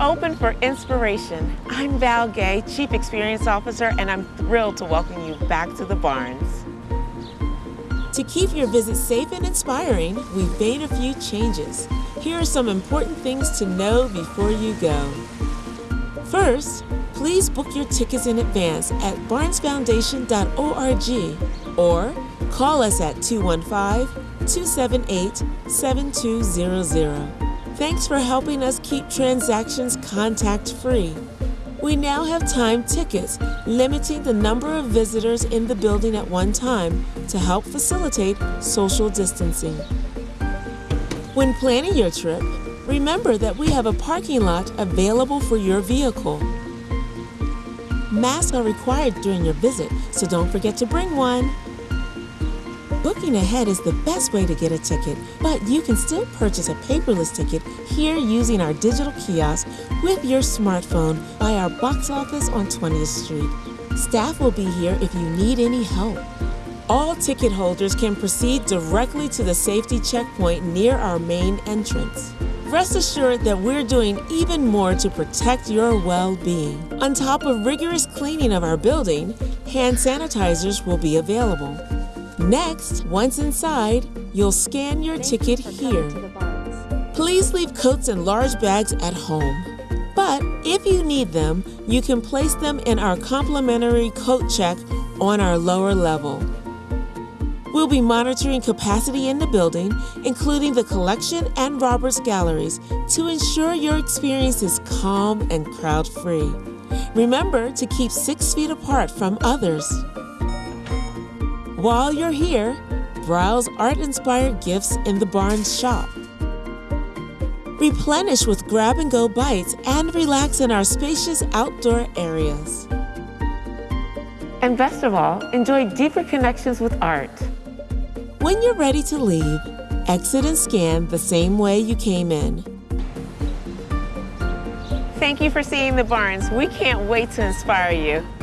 open for inspiration. I'm Val Gay, Chief Experience Officer, and I'm thrilled to welcome you back to the Barnes. To keep your visit safe and inspiring, we've made a few changes. Here are some important things to know before you go. First, please book your tickets in advance at barnesfoundation.org or call us at 215 278 7200. Thanks for helping us keep transactions contact free. We now have time tickets, limiting the number of visitors in the building at one time to help facilitate social distancing. When planning your trip, remember that we have a parking lot available for your vehicle. Masks are required during your visit, so don't forget to bring one. Booking ahead is the best way to get a ticket, but you can still purchase a paperless ticket here using our digital kiosk with your smartphone by our box office on 20th Street. Staff will be here if you need any help. All ticket holders can proceed directly to the safety checkpoint near our main entrance. Rest assured that we're doing even more to protect your well being. On top of rigorous cleaning of our building, hand sanitizers will be available. Next, once inside, you'll scan your ticket here. Please leave coats and large bags at home. But if you need them, you can place them in our complimentary coat check on our lower level. We'll be monitoring capacity in the building, including the collection and Roberts galleries, to ensure your experience is calm and crowd free. Remember to keep six feet apart from others. While you're here, browse art inspired gifts in the Barnes shop. Replenish with grab and go bites and relax in our spacious outdoor areas. And best of all, enjoy deeper connections with art. When you're ready to leave, exit and scan the same way you came in. Thank you for seeing the Barnes. We can't wait to inspire you.